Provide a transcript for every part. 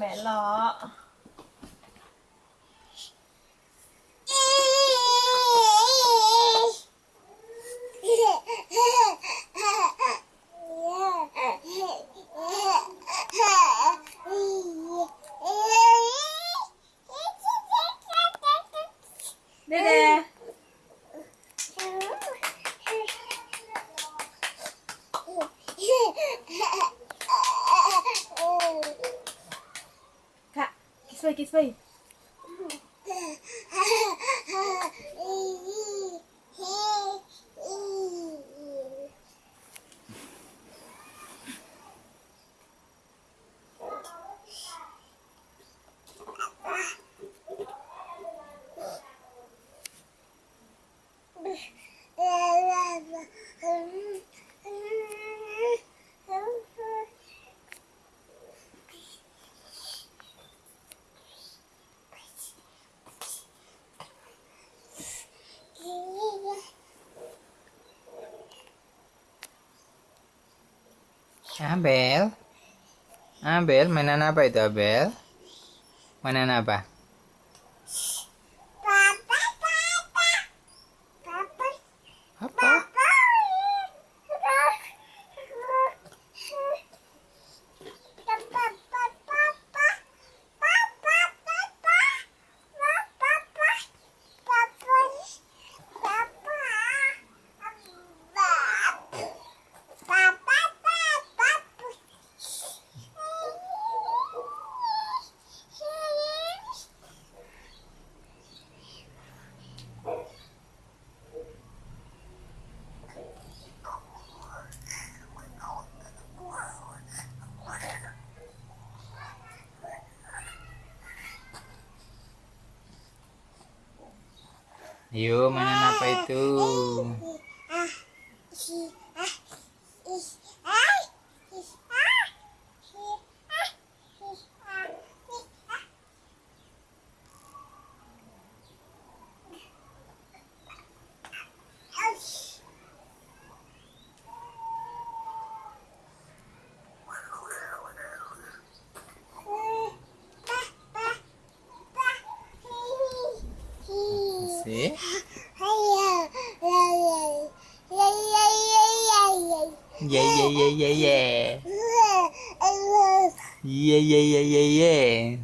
mẹ lọ Bye-bye. que isso aí? Abel. Abel, mainan apa itu Abel? Mainan? Apa? Yuk, mainan apa itu? Hey. Yeah, yeah, yeah, yeah, yeah. Yeah, yeah, yeah, yeah, yeah.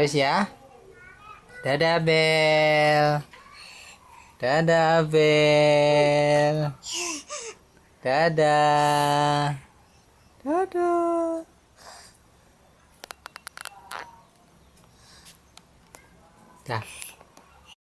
wis ya. Dadah Bel. Dadah Bel. Dadah. Dadah. Dah.